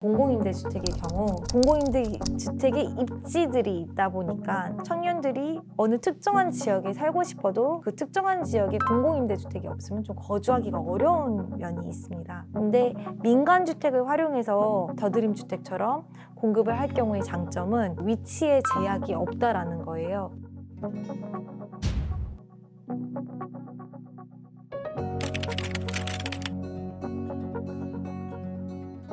공공임대주택의 경우 공공임대주택에 입지들이 있다 보니까 청년들이 어느 특정한 지역에 살고 싶어도 그 특정한 지역에 공공임대주택이 없으면 좀 거주하기가 어려운 면이 있습니다. 근데 민간주택을 활용해서 더드림주택처럼 공급을 할 경우의 장점은 위치에 제약이 없다라는 거예요.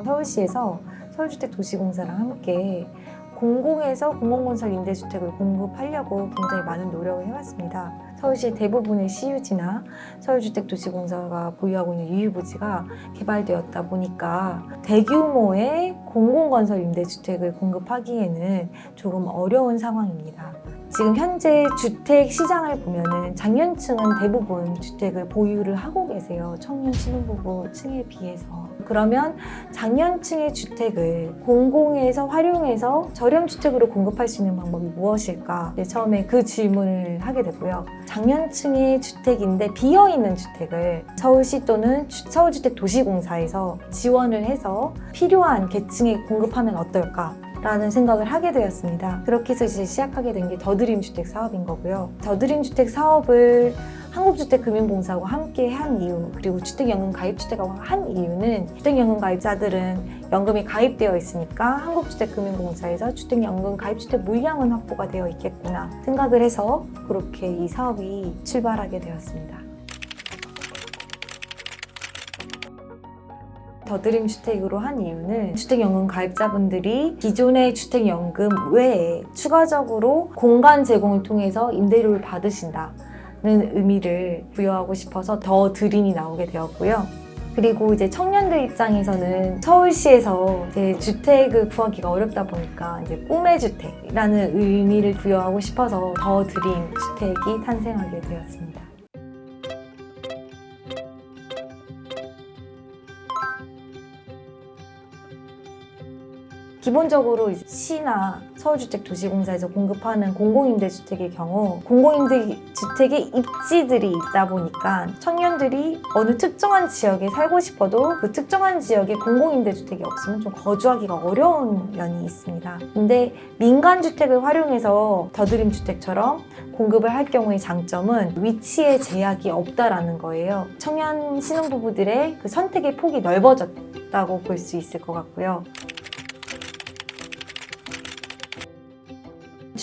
서울시에서 서울주택 도시공사랑 함께 공공에서 공공건설 임대주택을 공급하려고 굉장히 많은 노력을 해왔습니다. 서울시의 대부분의 시유지나 서울주택도시공사가 보유하고 있는 유휴부지가 개발되었다 보니까 대규모의 공공건설 임대주택을 공급하기에는 조금 어려운 상황입니다. 지금 현재 주택 시장을 보면은 장년층은 대부분 주택을 보유를 하고 계세요. 청년 신혼부부 층에 비해서. 그러면 장년층의 주택을 공공에서 활용해서 저렴 주택으로 공급할 수 있는 방법이 무엇일까? 네, 처음에 그 질문을 하게 되고요. 장년층의 주택인데 비어 있는 주택을 서울시 또는 주- 서울주택도시공사에서 지원을 해서 필요한 계층에 공급하면 어떨까? 라는 생각을 하게 되었습니다. 그렇게 해서 이제 시작하게 된 게 더드림 주택 사업인 거고요. 더드림 주택 사업을 한국주택금융공사와 함께 한 이유 그리고 주택연금 가입주택하고 한 이유는 주택연금 가입자들은 연금이 가입되어 있으니까 한국주택금융공사에서 주택연금 가입주택 물량은 확보가 되어 있겠구나 생각을 해서 그렇게 이 사업이 출발하게 되었습니다. 더드림 주택으로 한 이유는 주택연금 가입자분들이 기존의 주택연금 외에 추가적으로 공간 제공을 통해서 임대료를 받으신다 는 의미를 부여하고 싶어서 더 드림이 나오게 되었고요. 그리고 이제 청년들 입장에서는 서울시에서 주택을 구하기가 어렵다 보니까 이제 꿈의 주택이라는 의미를 부여하고 싶어서 더 드림 주택이 탄생하게 되었습니다. 기본적으로 시나 서울주택도시공사에서 공급하는 공공임대주택의 경우 공공임대주택에 입지들이 있다 보니까 청년들이 어느 특정한 지역에 살고 싶어도 그 특정한 지역에 공공임대주택이 없으면 좀 거주하기가 어려운 면이 있습니다. 근데 민간주택을 활용해서 더드림주택처럼 공급을 할 경우의 장점은 위치에 제약이 없다라는 거예요. 청년 신혼부부들의 그 선택의 폭이 넓어졌다고 볼 수 있을 것 같고요.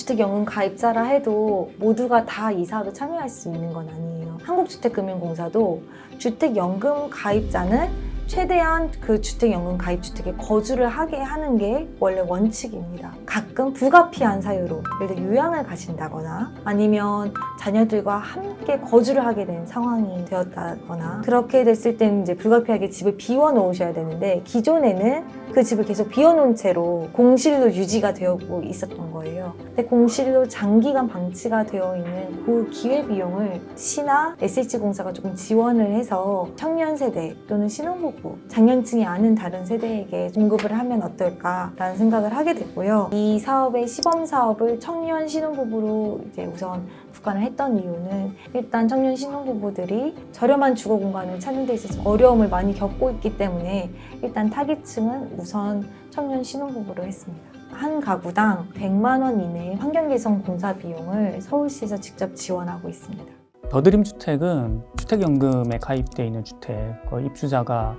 주택연금 가입자라 해도 모두가 다 이 사업에 참여할 수 있는 건 아니에요. 한국주택금융공사도 주택연금 가입자는 최대한 그 주택연금 가입주택에 거주를 하게 하는 게 원래 원칙입니다. 가끔 불가피한 사유로 예를 들어 요양을 가신다거나 아니면 자녀들과 함께 거주를 하게 된 상황이 되었다거나 그렇게 됐을 때는 이제 불가피하게 집을 비워 놓으셔야 되는데 기존에는 그 집을 계속 비워놓은 채로 공실로 유지가 되고 있었던 거예요. 근데 공실로 장기간 방치가 되어 있는 그 기회비용을 시나 SH공사가 조금 지원을 해서 청년 세대 또는 신혼부 부, 장년층이 아닌 다른 세대에게 공급을 하면 어떨까라는 생각을 하게 됐고요. 이 사업의 시범 사업을 청년 신혼부부로 이제 우선 국간을 했던 이유는 일단 청년 신혼부부들이 저렴한 주거 공간을 찾는 데 있어서 어려움을 많이 겪고 있기 때문에 일단 타깃층은 우선 청년 신혼부부로 했습니다. 한 가구당 100만 원 이내의 환경개선 공사 비용을 서울시에서 직접 지원하고 있습니다. 더드림 주택은 주택연금에 가입되어 있는 주택, 그 입주자가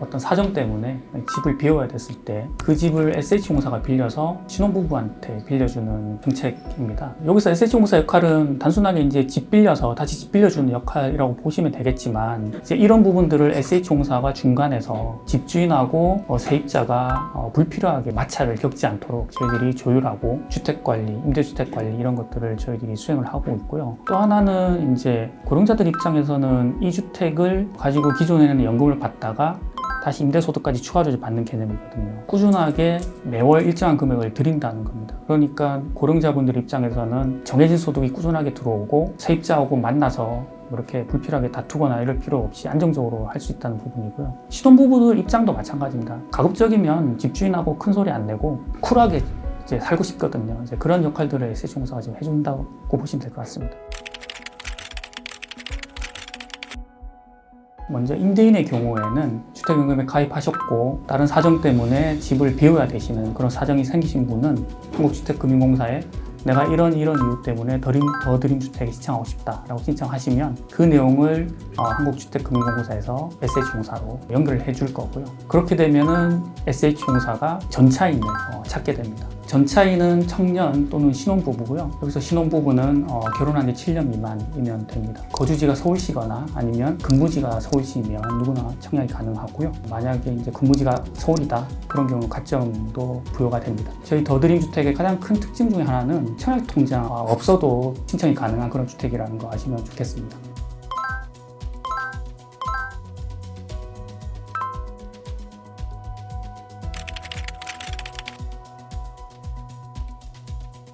어떤 사정 때문에 집을 비워야 됐을 때 그 집을 SH공사가 빌려서 신혼부부한테 빌려주는 정책입니다. 여기서 SH공사 역할은 단순하게 이제 집 빌려서 다시 집 빌려주는 역할이라고 보시면 되겠지만 이제 이런 부분들을 SH공사가 중간에서 집주인하고 어, 세입자가 어, 불필요하게 마찰을 겪지 않도록 저희들이 조율하고 주택관리, 임대주택관리 이런 것들을 저희들이 수행을 하고 있고요. 또 하나는 이제 고령자들 입장에서는 이 주택을 가지고 기존에는 연금을 받다가 다시 임대소득까지 추가로 받는 개념이거든요. 꾸준하게 매월 일정한 금액을 드린다는 겁니다. 그러니까 고령자분들 입장에서는 정해진 소득이 꾸준하게 들어오고 세입자하고 만나서 이렇게 불필요하게 다투거나 이럴 필요 없이 안정적으로 할 수 있다는 부분이고요. 신혼부부들 입장도 마찬가지입니다. 가급적이면 집주인하고 큰 소리 안 내고 쿨하게 이제 살고 싶거든요. 이제 그런 역할들을 SH공사가 지금 해준다고 보시면 될 것 같습니다. 먼저 임대인의 경우에는 주택연금에 가입하셨고 다른 사정 때문에 집을 비워야 되시는 그런 사정이 생기신 분은 한국주택금융공사에 내가 이런 이런 이유 때문에 더림, 더 드림 주택에 신청하고 싶다라고 신청하시면 그 내용을 어, 한국주택금융공사에서 SH공사로 연결을 해줄 거고요. 그렇게 되면 은 SH공사가 전차인을 어, 찾게 됩니다. 전차인은 청년 또는 신혼부부고요. 여기서 신혼부부는 어, 결혼한 지 7년 미만이면 됩니다. 거주지가 서울시거나 아니면 근무지가 서울시면 누구나 청약이 가능하고요. 만약에 이제 근무지가 서울이다 그런 경우 가점도 부여가 됩니다. 저희 더드림 주택의 가장 큰 특징 중에 하나는 청약 통장 없어도 신청이 가능한 그런 주택이라는 거 아시면 좋겠습니다.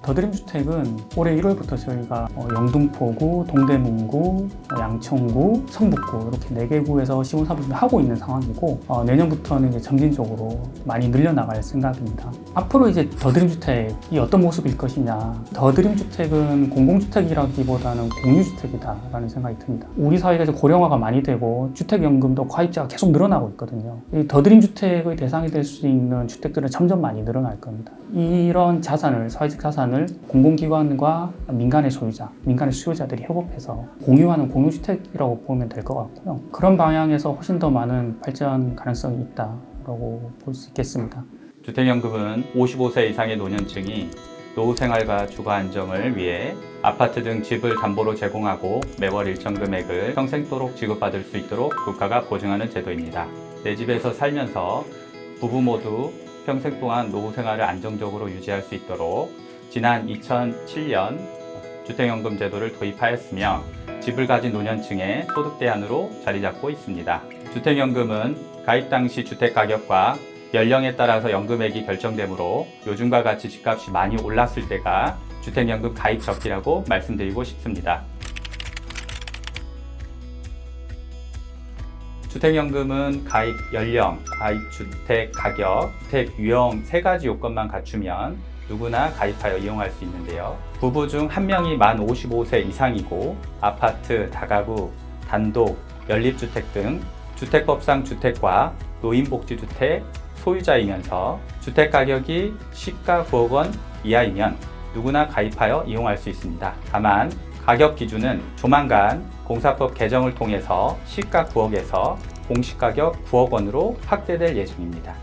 더드림 주택은 올해 1월부터 저희가 어, 영등포구, 동대문구, 어, 양천구, 성북구 이렇게 4개 구에서 시공 사업을 하고 있는 상황이고 어, 내년부터는 이제 점진적으로 많이 늘려나갈 생각입니다. 앞으로 이제 더드림 주택이 어떤 모습일 것이냐. 더드림 주택은 공공주택이라기보다는 공유주택이다라는 생각이 듭니다. 우리 사회가 고령화가 많이 되고 주택연금도 가입자가 계속 늘어나고 있거든요. 이 더드림 주택의 대상이 될 수 있는 주택들은 점점 많이 늘어날 겁니다. 이런 자산을 사회적 자산을 공공기관과 민간의 소유자, 민간의 수요자들이 협업해서 공유하는 공유주택이라고 보면 될 것 같고요. 그런 방향에서 훨씬 더 많은 발전 가능성이 있다라고 볼 수 있겠습니다. 주택연금은 55세 이상의 노년층이 노후 생활과 주거 안정을 위해 아파트 등 집을 담보로 제공하고 매월 일정 금액을 평생도록 지급받을 수 있도록 국가가 보증하는 제도입니다. 내 집에서 살면서 부부 모두 평생 동안 노후 생활을 안정적으로 유지할 수 있도록 지난 2007년 주택연금 제도를 도입하였으며 집을 가진 노년층의 소득 대안으로 자리 잡고 있습니다. 주택연금은 가입 당시 주택 가격과 연령에 따라서 연금액이 결정되므로 요즘과 같이 집값이 많이 올랐을 때가 주택연금 가입 적기라고 말씀드리고 싶습니다. 주택연금은 가입 연령, 가입 주택 가격, 주택 유형 세 가지 요건만 갖추면 누구나 가입하여 이용할 수 있는데요. 부부 중 한 명이 만 55세 이상이고 아파트, 다가구, 단독, 연립주택 등 주택법상 주택과 노인복지주택 소유자이면서 주택 가격이 시가 9억 원 이하이면 누구나 가입하여 이용할 수 있습니다. 다만 가격 기준은 조만간 공사법 개정을 통해서 시가 9억에서 공시가격 9억 원으로 확대될 예정입니다.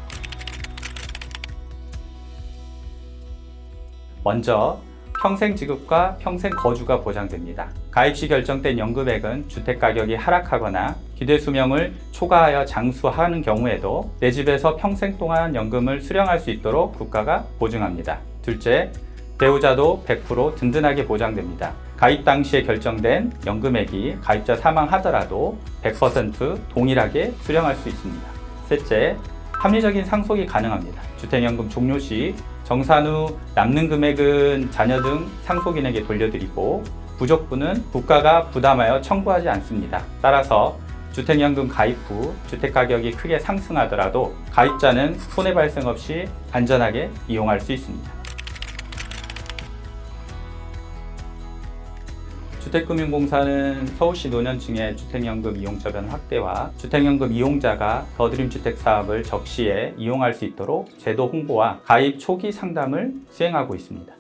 먼저 평생 지급과 평생 거주가 보장됩니다. 가입 시 결정된 연금액은 주택 가격이 하락하거나 기대 수명을 초과하여 장수하는 경우에도 내 집에서 평생 동안 연금을 수령할 수 있도록 국가가 보증합니다. 둘째, 배우자도 100% 든든하게 보장됩니다. 가입 당시에 결정된 연금액이 가입자 사망하더라도 100% 동일하게 수령할 수 있습니다. 셋째, 합리적인 상속이 가능합니다. 주택연금 종료 시 정산 후 남는 금액은 자녀 등 상속인에게 돌려드리고 부족분은 국가가 부담하여 청구하지 않습니다. 따라서 주택연금 가입 후 주택가격이 크게 상승하더라도 가입자는 손해 발생 없이 안전하게 이용할 수 있습니다. 주택금융공사는 서울시 노년층의 주택연금 이용처변 확대와 주택연금 이용자가 더드림 주택 사업을 적시에 이용할 수 있도록 제도 홍보와 가입 초기 상담을 수행하고 있습니다.